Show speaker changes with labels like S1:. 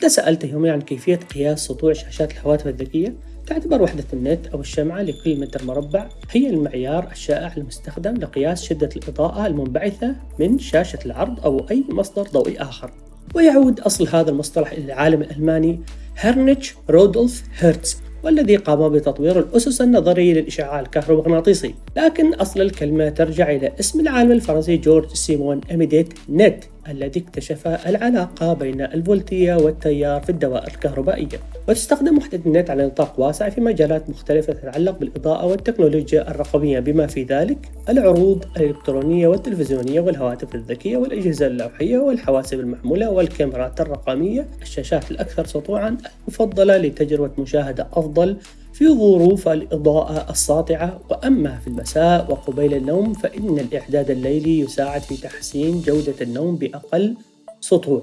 S1: إذا سألتهم عن كيفية قياس سطوع شاشات الهواتف الذكية تعتبر وحدة النت أو الشمعة لكل متر مربع هي المعيار الشائع المستخدم لقياس شدة الإضاءة المنبعثة من شاشة العرض أو أي مصدر ضوئي آخر. ويعود أصل هذا المصطلح إلى العالم الألماني هرنيتش رودولف هيرتز والذي قام بتطوير الأسس النظرية للإشعاع الكهرومغناطيسي. لكن أصل الكلمة ترجع إلى اسم العالم الفرنسي جورج سيمون أميديت نت. الذي اكتشف العلاقة بين الفولتية والتيار في الدوائر الكهربائية وتستخدم وحدة النت على نطاق واسع في مجالات مختلفة تتعلق بالإضاءة والتكنولوجيا الرقمية بما في ذلك العروض الإلكترونية والتلفزيونية والهواتف الذكية والأجهزة اللوحية والحواسب المحمولة والكاميرات الرقمية. الشاشات الأكثر سطوعا المفضلة لتجربة مشاهدة أفضل في ظروف الإضاءة الساطعة وأما في المساء وقبيل النوم فإن الإعداد الليلي يساعد في تحسين جودة النوم بأقل سطوع.